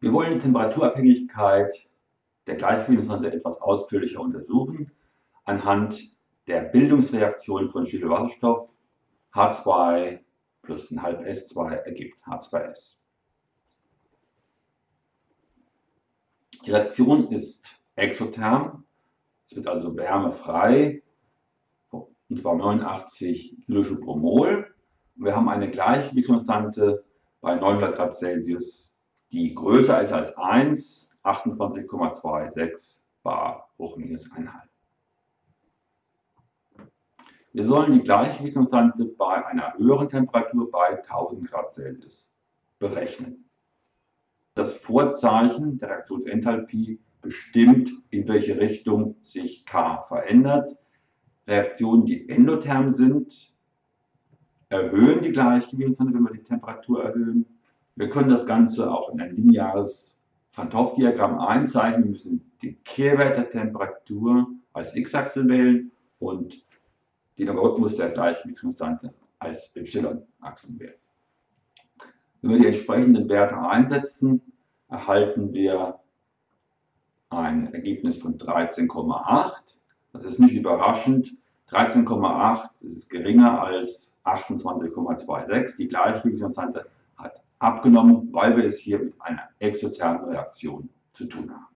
Wir wollen die Temperaturabhängigkeit der Gleichgewichtssonde etwas ausführlicher untersuchen anhand der Bildungsreaktion von Schwefelwasserstoff H2 plus ein halb S2 ergibt H2S. Die Reaktion ist exotherm, es wird also wärmefrei, und zwar 89 Kilojoule pro Mol. Und wir haben eine Gleichgewichtskonstante bei 900 Grad Celsius, die größer ist als 1, 28,26 bar hoch minus 1,5. Wir sollen die Gleichgewichtskonstante bei einer höheren Temperatur bei 1000 Grad Celsius berechnen. Das Vorzeichen der Reaktionsenthalpie bestimmt, in welche Richtung sich K verändert. Reaktionen, die endotherm sind, erhöhen die Gleichgewichtskonstante, wenn wir die Temperatur erhöhen. Wir können das Ganze auch in ein lineares Van Hoff-Diagramm einzeichnen. Wir müssen den Kehrwert der Temperatur als x-Achse wählen und den Logarithmus der Gleichgewichtskonstante als y-Achsen wählen. Wenn wir die entsprechenden Werte einsetzen, erhalten wir ein Ergebnis von 13,8. Das ist nicht überraschend. 13,8 ist geringer als 28,26. Die Gleichgewichtskonstante hat abgenommen, weil wir es hier mit einer exothermen Reaktion zu tun haben.